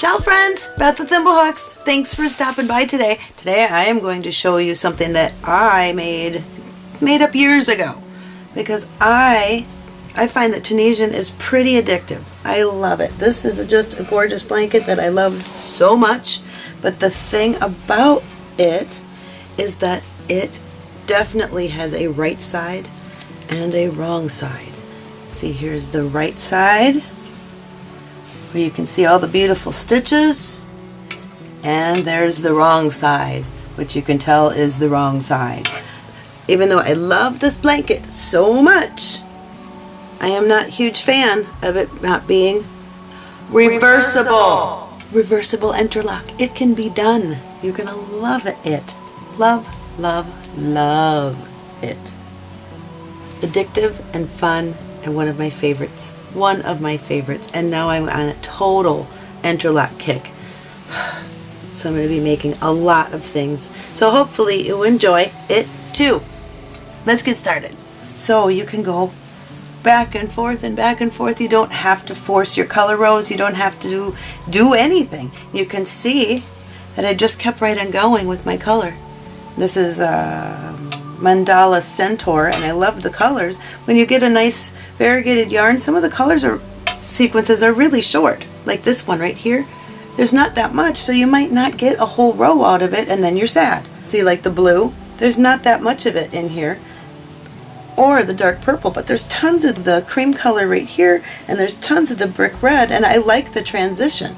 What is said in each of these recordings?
Ciao friends, Beth with Thimblehooks. Thanks for stopping by today. Today I am going to show you something that I made made up years ago because I I find that Tunisian is pretty addictive. I love it. This is just a gorgeous blanket that I love so much, but the thing about it is that it definitely has a right side and a wrong side. See, here's the right side where you can see all the beautiful stitches. And there's the wrong side which you can tell is the wrong side. Even though I love this blanket so much I am not a huge fan of it not being reversible. Reversible interlock. It can be done. You're gonna love it. Love love love it. Addictive and fun and one of my favorites one of my favorites and now I'm on a total interlock kick. So I'm going to be making a lot of things. So hopefully you'll enjoy it too. Let's get started. So you can go back and forth and back and forth. You don't have to force your color rows you don't have to do, do anything. You can see that I just kept right on going with my color. This is uh, Mandala Centaur and I love the colors when you get a nice variegated yarn, some of the colors or sequences are really short, like this one right here. There's not that much, so you might not get a whole row out of it, and then you're sad. See, like the blue, there's not that much of it in here, or the dark purple, but there's tons of the cream color right here, and there's tons of the brick red, and I like the transition.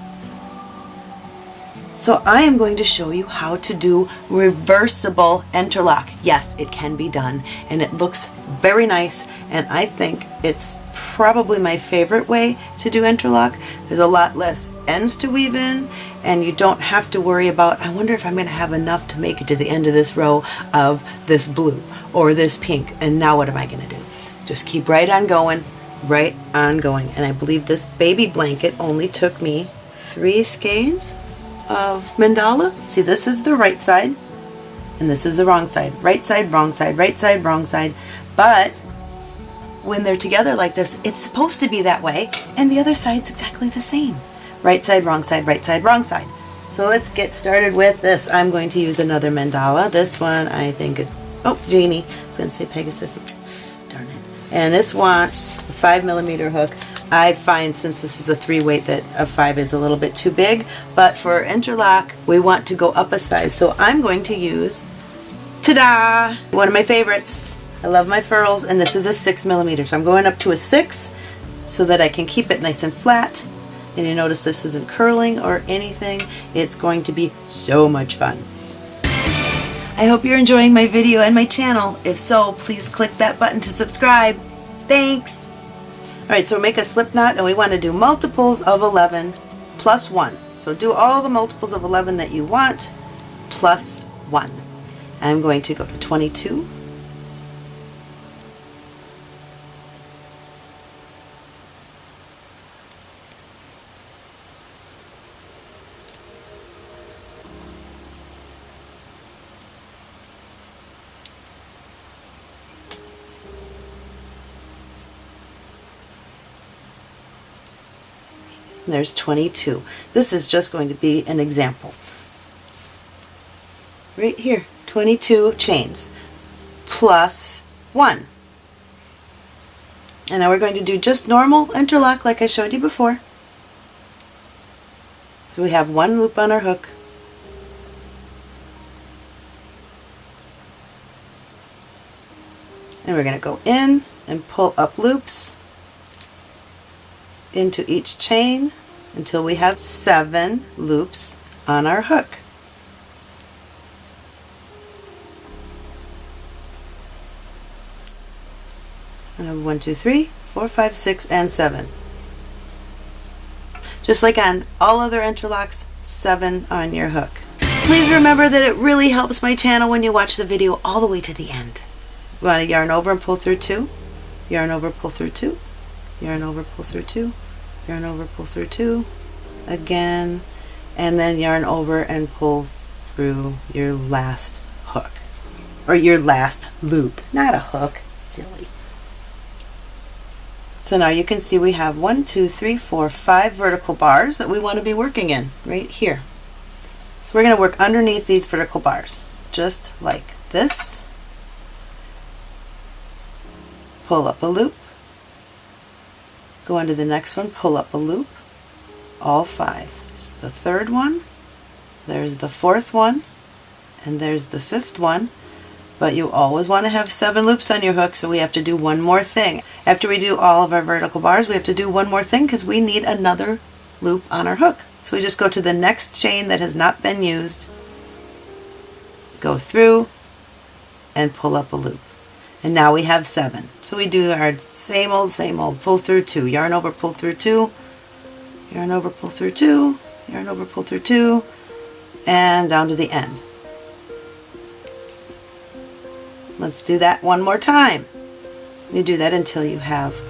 So I am going to show you how to do reversible interlock. Yes, it can be done and it looks very nice and I think it's probably my favorite way to do interlock. There's a lot less ends to weave in and you don't have to worry about, I wonder if I'm going to have enough to make it to the end of this row of this blue or this pink and now what am I going to do? Just keep right on going, right on going. And I believe this baby blanket only took me three skeins of mandala. See, this is the right side and this is the wrong side. Right side, wrong side, right side, wrong side. But when they're together like this, it's supposed to be that way and the other side's exactly the same. Right side, wrong side, right side, wrong side. So let's get started with this. I'm going to use another mandala. This one I think is, oh, Genie. I was going to say Pegasus. Darn it. And this wants a 5 millimeter hook. I find since this is a three weight that a five is a little bit too big, but for interlock, we want to go up a size. So I'm going to use, ta-da, one of my favorites. I love my furls, and this is a six millimeter. So I'm going up to a six so that I can keep it nice and flat. And you notice this isn't curling or anything. It's going to be so much fun. I hope you're enjoying my video and my channel. If so, please click that button to subscribe. Thanks! Alright, so make a slip knot and we want to do multiples of 11 plus 1. So do all the multiples of 11 that you want plus 1. I'm going to go to 22, there's 22. This is just going to be an example. Right here, 22 chains plus 1. And now we're going to do just normal interlock like I showed you before. So we have one loop on our hook. And we're going to go in and pull up loops into each chain until we have seven loops on our hook. I have one, two, three, four, five, six, and seven. Just like on all other interlocks, seven on your hook. Please remember that it really helps my channel when you watch the video all the way to the end. You want to yarn over and pull through two, yarn over, pull through two, yarn over, pull through two, yarn over, pull through two, again, and then yarn over and pull through your last hook, or your last loop, not a hook, silly. So now you can see we have one, two, three, four, five vertical bars that we want to be working in right here. So we're going to work underneath these vertical bars, just like this. Pull up a loop, go under the next one, pull up a loop, all five. There's the third one, there's the fourth one, and there's the fifth one, but you always want to have seven loops on your hook so we have to do one more thing. After we do all of our vertical bars we have to do one more thing because we need another loop on our hook. So we just go to the next chain that has not been used, go through, and pull up a loop. And now we have seven. So we do our same old, same old, pull through two, yarn over, pull through two, yarn over, pull through two, yarn over, pull through two, and down to the end. Let's do that one more time. You do that until you have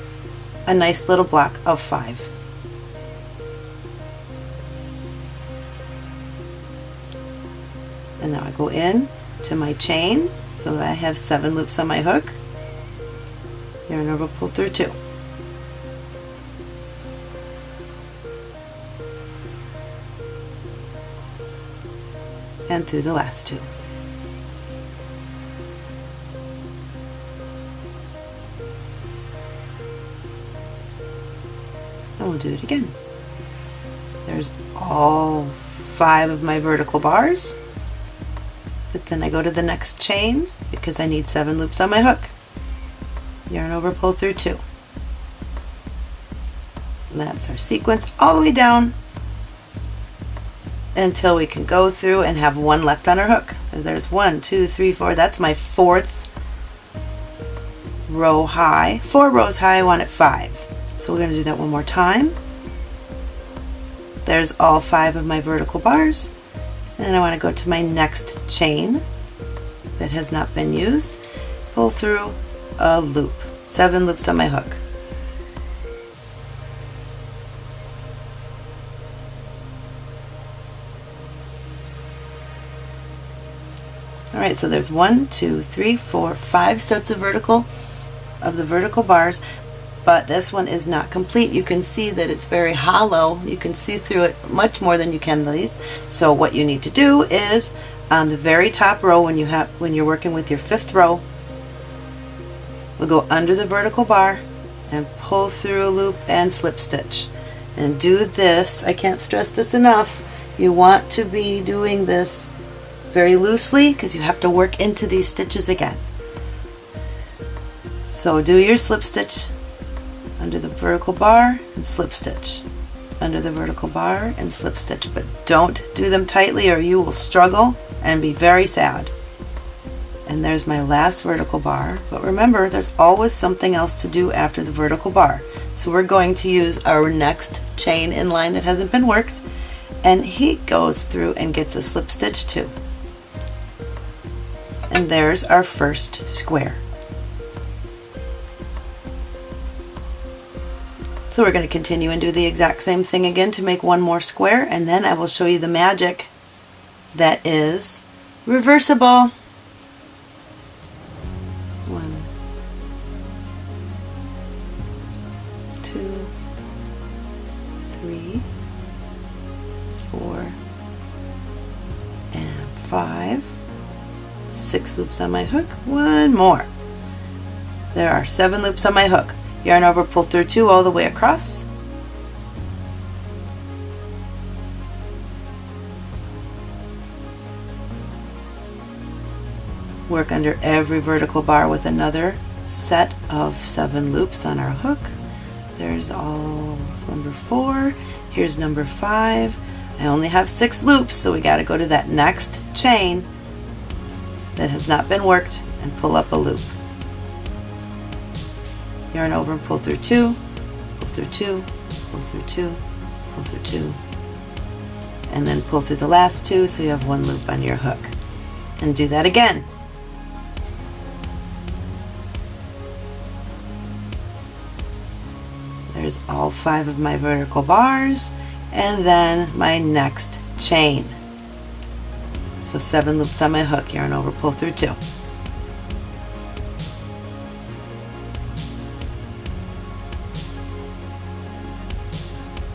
a nice little block of five. And now I go in to my chain so that I have seven loops on my hook. Yarn over, pull through two. And through the last two. and we'll do it again. There's all five of my vertical bars, but then I go to the next chain because I need seven loops on my hook. Yarn over, pull through two. That's our sequence all the way down until we can go through and have one left on our hook. There's one, two, three, four. That's my fourth row high. Four rows high, I want it five. So we're going to do that one more time. There's all five of my vertical bars. And I want to go to my next chain that has not been used. Pull through a loop. Seven loops on my hook. Alright, so there's one, two, three, four, five sets of vertical of the vertical bars but this one is not complete. You can see that it's very hollow. You can see through it much more than you can these. So what you need to do is on the very top row when you have when you're working with your fifth row, we'll go under the vertical bar and pull through a loop and slip stitch. And do this, I can't stress this enough, you want to be doing this very loosely because you have to work into these stitches again. So do your slip stitch under the vertical bar and slip stitch. Under the vertical bar and slip stitch but don't do them tightly or you will struggle and be very sad. And there's my last vertical bar but remember there's always something else to do after the vertical bar. So we're going to use our next chain in line that hasn't been worked and he goes through and gets a slip stitch too. And there's our first square So we're going to continue and do the exact same thing again to make one more square and then I will show you the magic that is reversible. One, two, three, four, and five. Six loops on my hook. One more. There are seven loops on my hook yarn over pull through two all the way across. Work under every vertical bar with another set of seven loops on our hook. There's all number four. Here's number five. I only have six loops so we got to go to that next chain that has not been worked and pull up a loop yarn over and pull through two, pull through two, pull through two, pull through two, and then pull through the last two so you have one loop on your hook. And do that again. There's all five of my vertical bars and then my next chain. So seven loops on my hook, yarn over, pull through two.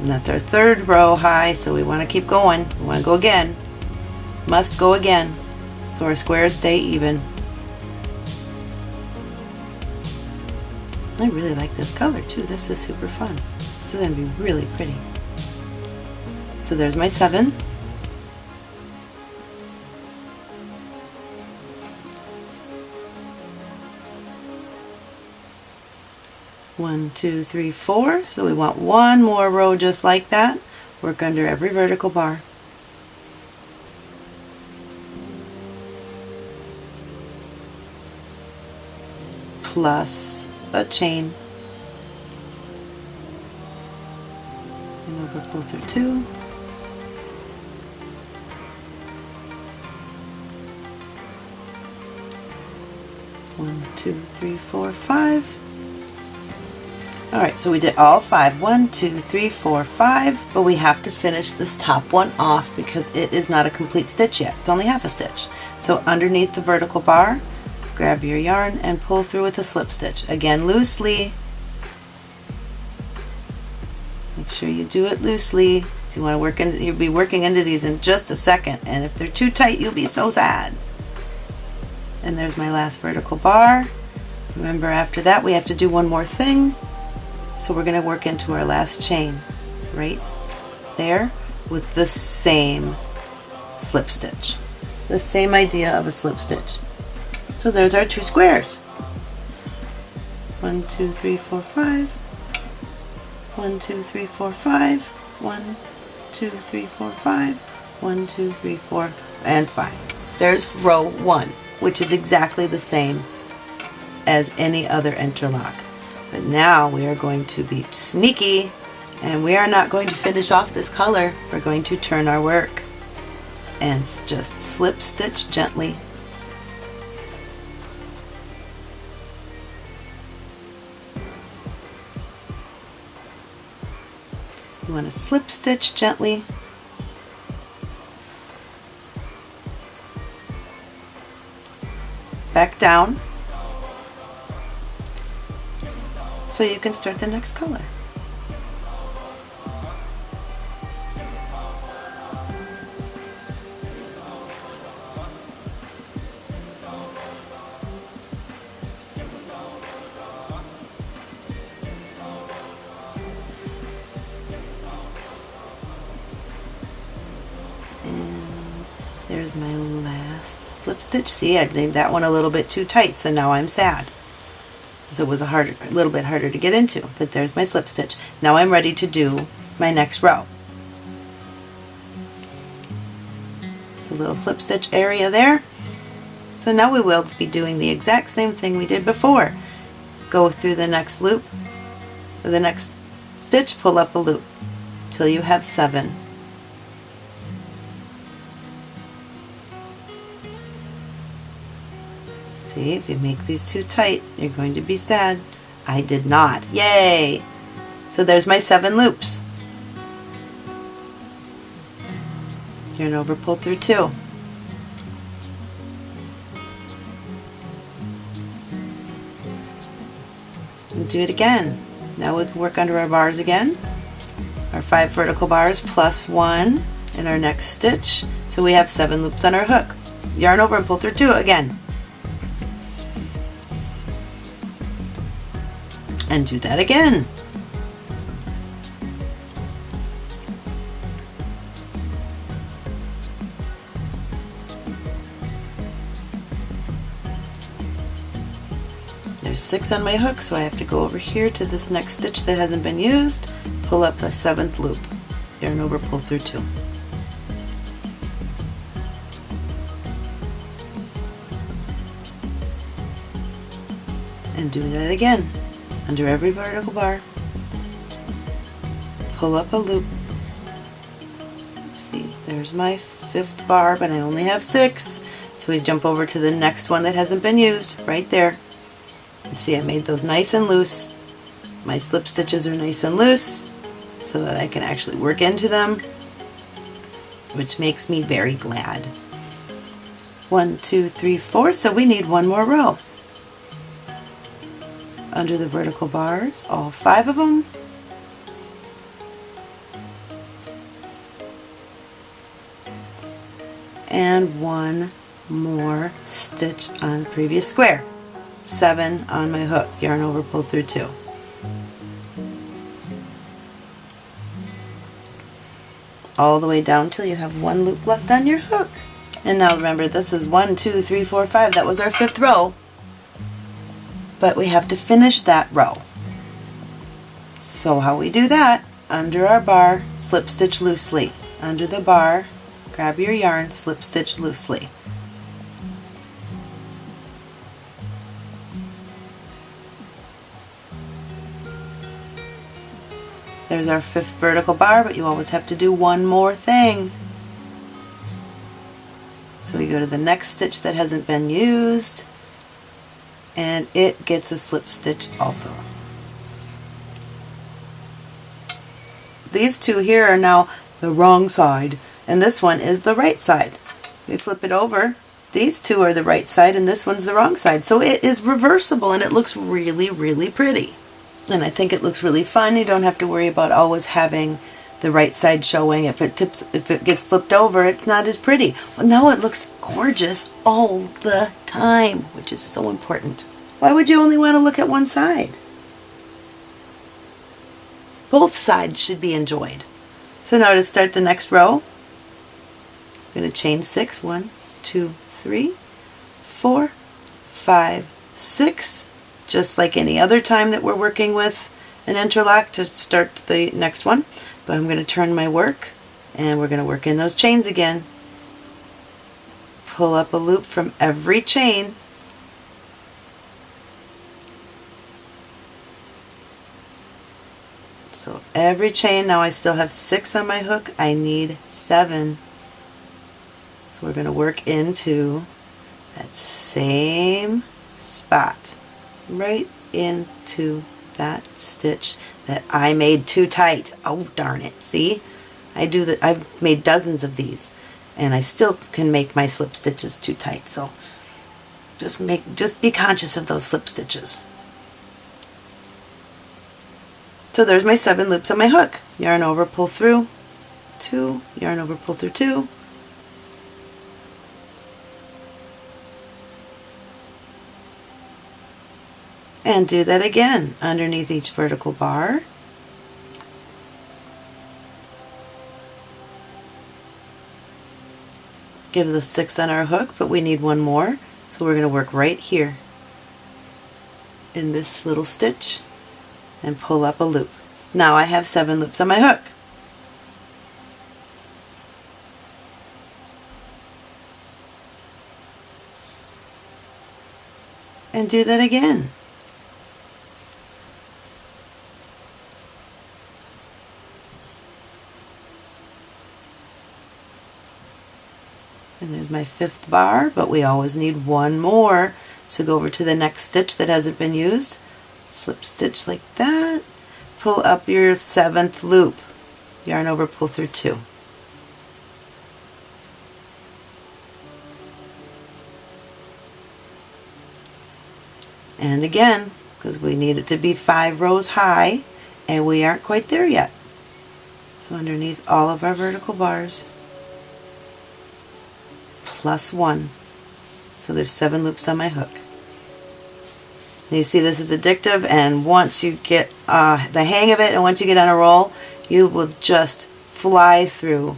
And that's our third row high, so we want to keep going. We want to go again. Must go again. So our squares stay even. I really like this color too. This is super fun. This is going to be really pretty. So there's my seven. One, two, three, four. So we want one more row just like that. Work under every vertical bar. Plus a chain. And over pull through two. One, two, three, four, five. Alright, so we did all five. One, two, three, four, five, but we have to finish this top one off because it is not a complete stitch yet. It's only half a stitch. So underneath the vertical bar, grab your yarn and pull through with a slip stitch. Again, loosely. Make sure you do it loosely. So you want to work into, you'll be working into these in just a second, and if they're too tight, you'll be so sad. And there's my last vertical bar. Remember after that we have to do one more thing. So we're going to work into our last chain right there with the same slip stitch. The same idea of a slip stitch. So there's our two squares. One, two, three, four, five. One, two, three, four, five. One, two, three, four, five. One, two, three, four, and five. There's row one, which is exactly the same as any other interlock. But now we are going to be sneaky and we are not going to finish off this color. We're going to turn our work and just slip stitch gently. You want to slip stitch gently back down so you can start the next color. There's my last slip stitch. See, I've made that one a little bit too tight, so now I'm sad so it was a, harder, a little bit harder to get into. But there's my slip stitch. Now I'm ready to do my next row. It's a little slip stitch area there. So now we will be doing the exact same thing we did before. Go through the next loop, or the next stitch, pull up a loop till you have seven. See, if you make these too tight, you're going to be sad. I did not. Yay! So there's my seven loops. Yarn over, pull through two. And do it again. Now we can work under our bars again. Our five vertical bars plus one in our next stitch. So we have seven loops on our hook. Yarn over and pull through two again. And do that again. There's six on my hook, so I have to go over here to this next stitch that hasn't been used, pull up the seventh loop, yarn over, pull through two. And do that again under every vertical bar. Pull up a loop. See, there's my fifth bar, but I only have six. So we jump over to the next one that hasn't been used, right there. And see, I made those nice and loose. My slip stitches are nice and loose so that I can actually work into them, which makes me very glad. One, two, three, four, so we need one more row under the vertical bars, all five of them. And one more stitch on previous square. Seven on my hook, yarn over, pull through two. All the way down till you have one loop left on your hook. And now remember, this is one, two, three, four, five. That was our fifth row. But we have to finish that row. So how we do that, under our bar, slip stitch loosely. Under the bar, grab your yarn, slip stitch loosely. There's our fifth vertical bar, but you always have to do one more thing. So we go to the next stitch that hasn't been used, and it gets a slip stitch also. These two here are now the wrong side, and this one is the right side. We flip it over, these two are the right side and this one's the wrong side. So it is reversible and it looks really, really pretty and I think it looks really fun. You don't have to worry about always having the right side showing. If it tips, if it gets flipped over, it's not as pretty. Well, now it looks gorgeous all the time, which is so important. Why would you only want to look at one side? Both sides should be enjoyed. So now to start the next row, I'm going to chain six, one, two, three, four, five, six, just like any other time that we're working with an interlock to start the next one. But I'm going to turn my work and we're going to work in those chains again. Pull up a loop from every chain So every chain, now I still have six on my hook, I need seven. So we're going to work into that same spot right into that stitch that I made too tight. Oh darn it, see? I do that, I've made dozens of these and I still can make my slip stitches too tight so just make just be conscious of those slip stitches. So there's my seven loops on my hook. Yarn over, pull through, two, yarn over, pull through two, and do that again underneath each vertical bar. Give the six on our hook, but we need one more, so we're going to work right here in this little stitch and pull up a loop. Now I have seven loops on my hook. And do that again. And there's my fifth bar, but we always need one more. So go over to the next stitch that hasn't been used, slip stitch like that, pull up your seventh loop, yarn over, pull through two. And again, because we need it to be five rows high, and we aren't quite there yet. So underneath all of our vertical bars, plus one. So there's seven loops on my hook. You see this is addictive and once you get uh, the hang of it and once you get on a roll, you will just fly through.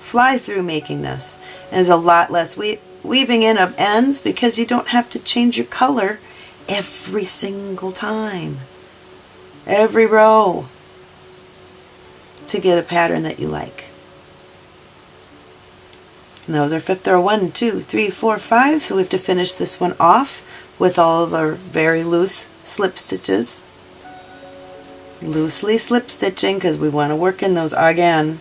Fly through making this. And there's a lot less we weaving in of ends because you don't have to change your color every single time. Every row to get a pattern that you like. And was our fifth row. One, two, three, four, five. So we have to finish this one off with all of our very loose slip stitches. Loosely slip stitching because we want to work in those again.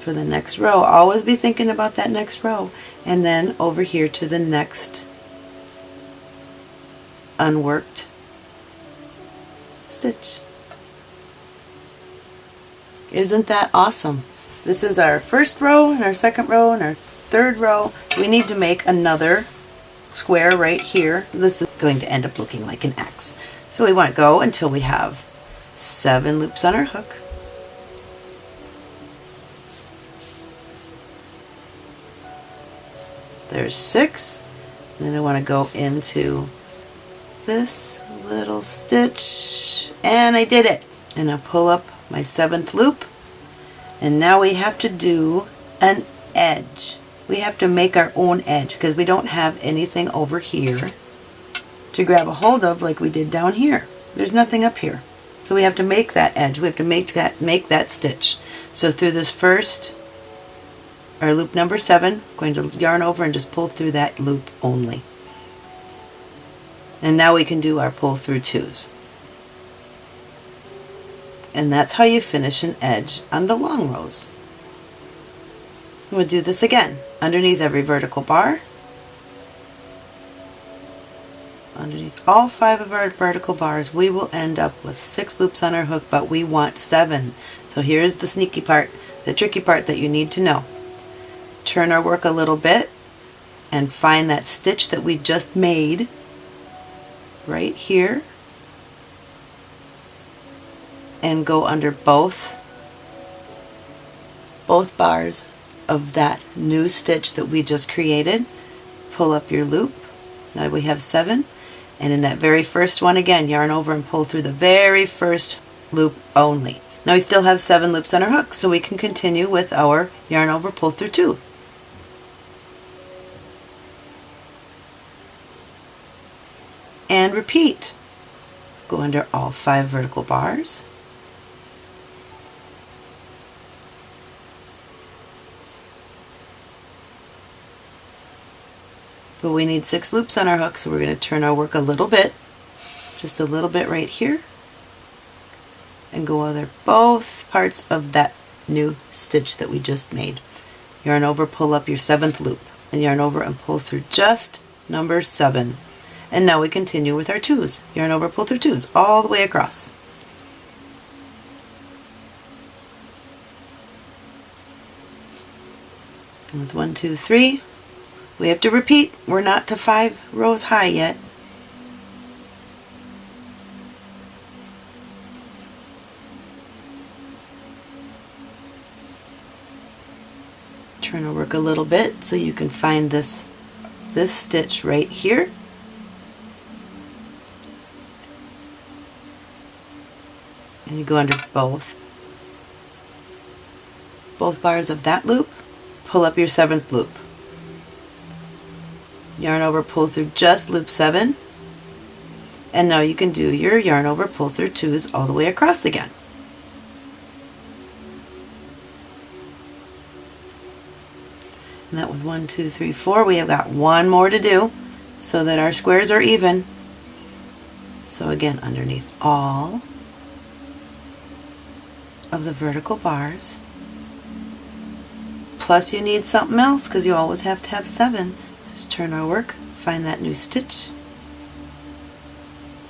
For the next row, always be thinking about that next row. And then over here to the next unworked stitch. Isn't that awesome? This is our first row and our second row and our third row. We need to make another square right here. This is going to end up looking like an X. So we want to go until we have seven loops on our hook. There's six. And then I want to go into this little stitch and I did it. And I pull up my seventh loop and now we have to do an edge. We have to make our own edge because we don't have anything over here to grab a hold of like we did down here. There's nothing up here. So we have to make that edge. We have to make that make that stitch. So through this first our loop number seven, going to yarn over and just pull through that loop only. And now we can do our pull through twos. And that's how you finish an edge on the long rows. We'll do this again. Underneath every vertical bar, underneath all five of our vertical bars, we will end up with six loops on our hook, but we want seven. So here's the sneaky part, the tricky part that you need to know turn our work a little bit and find that stitch that we just made right here and go under both both bars of that new stitch that we just created. Pull up your loop. Now we have seven. And in that very first one again yarn over and pull through the very first loop only. Now we still have seven loops on our hook so we can continue with our yarn over pull through two. And repeat. Go under all five vertical bars. But we need six loops on our hook, so we're going to turn our work a little bit, just a little bit right here, and go under both parts of that new stitch that we just made. Yarn over, pull up your seventh loop, and yarn over and pull through just number seven. And now we continue with our twos. Yarn over, pull through twos all the way across. And that's one, two, three. We have to repeat. We're not to five rows high yet. Turn to work a little bit so you can find this this stitch right here and you go under both both bars of that loop pull up your seventh loop yarn over pull through just loop 7 and now you can do your yarn over pull through twos all the way across again and that was one two three four we have got one more to do so that our squares are even so again underneath all of the vertical bars. Plus you need something else because you always have to have seven. Just turn our work, find that new stitch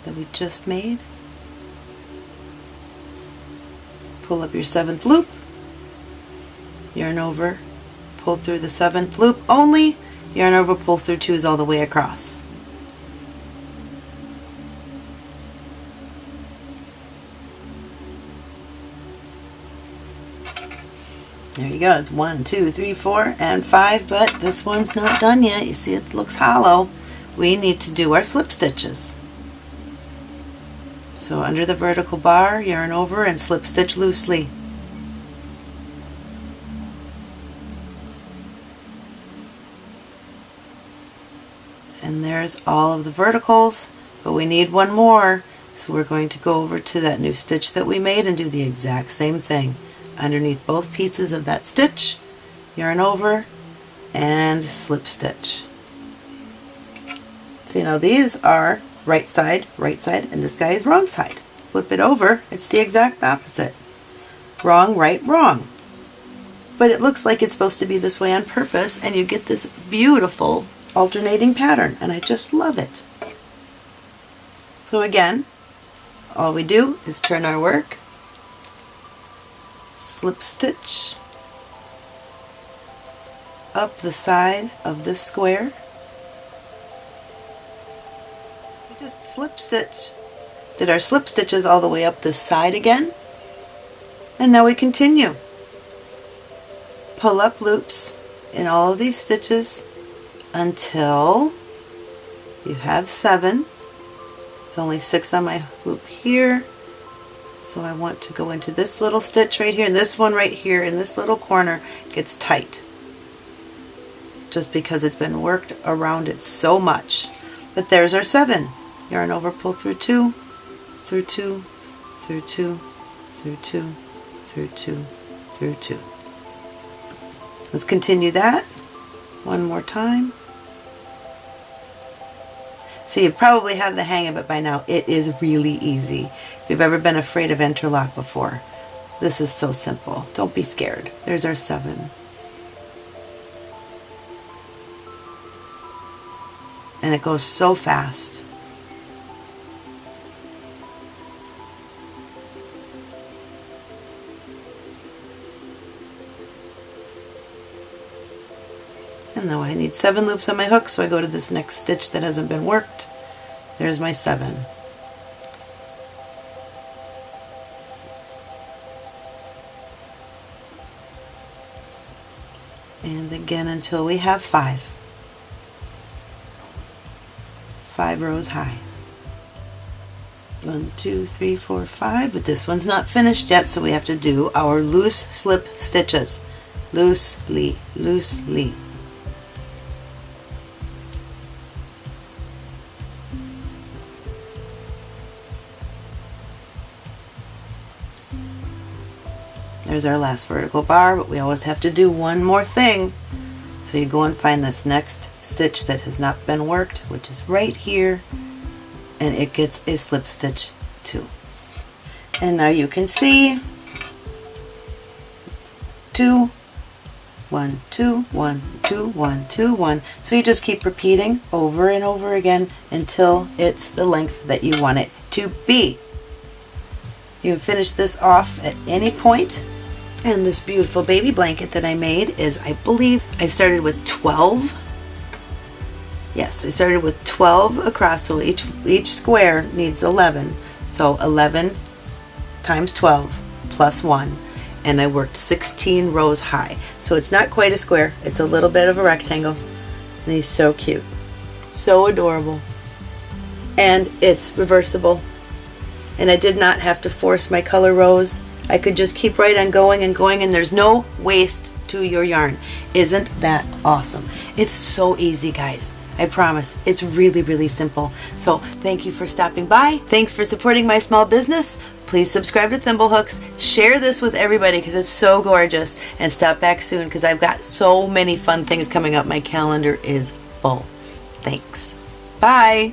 that we just made. Pull up your seventh loop, yarn over, pull through the seventh loop only, yarn over, pull through twos all the way across. There you go, it's one, two, three, four, and five, but this one's not done yet. You see it looks hollow. We need to do our slip stitches. So under the vertical bar, yarn over and slip stitch loosely. And there's all of the verticals, but we need one more. So we're going to go over to that new stitch that we made and do the exact same thing underneath both pieces of that stitch, yarn over, and slip stitch. See now these are right side, right side, and this guy is wrong side. Flip it over, it's the exact opposite. Wrong, right, wrong. But it looks like it's supposed to be this way on purpose, and you get this beautiful alternating pattern, and I just love it. So again, all we do is turn our work slip stitch up the side of this square. We just slip stitch, did our slip stitches all the way up this side again. And now we continue. Pull up loops in all of these stitches until you have seven. It's only six on my loop here. So I want to go into this little stitch right here and this one right here in this little corner gets tight. Just because it's been worked around it so much. But there's our seven. Yarn over, pull through two, through two, through two, through two, through two, through two. Let's continue that one more time. So you probably have the hang of it by now. It is really easy. If you've ever been afraid of interlock before, this is so simple. Don't be scared. There's our seven. And it goes so fast. And now I need seven loops on my hook, so I go to this next stitch that hasn't been worked. There's my seven. And again until we have five. Five rows high. One, two, three, four, five, but this one's not finished yet, so we have to do our loose slip stitches. Loosely, loosely. There's our last vertical bar, but we always have to do one more thing. So you go and find this next stitch that has not been worked, which is right here, and it gets a slip stitch too. And now you can see two, one, two, one, two, one, two, one. So you just keep repeating over and over again until it's the length that you want it to be. You can finish this off at any point and this beautiful baby blanket that I made is, I believe, I started with 12. Yes, I started with 12 across, so each, each square needs 11. So 11 times 12 plus 1. And I worked 16 rows high. So it's not quite a square, it's a little bit of a rectangle. And he's so cute. So adorable. And it's reversible. And I did not have to force my color rows I could just keep right on going and going and there's no waste to your yarn. Isn't that awesome? It's so easy, guys. I promise. It's really, really simple. So thank you for stopping by. Thanks for supporting my small business. Please subscribe to Thimblehooks. Share this with everybody because it's so gorgeous. And stop back soon because I've got so many fun things coming up. My calendar is full. Thanks. Bye.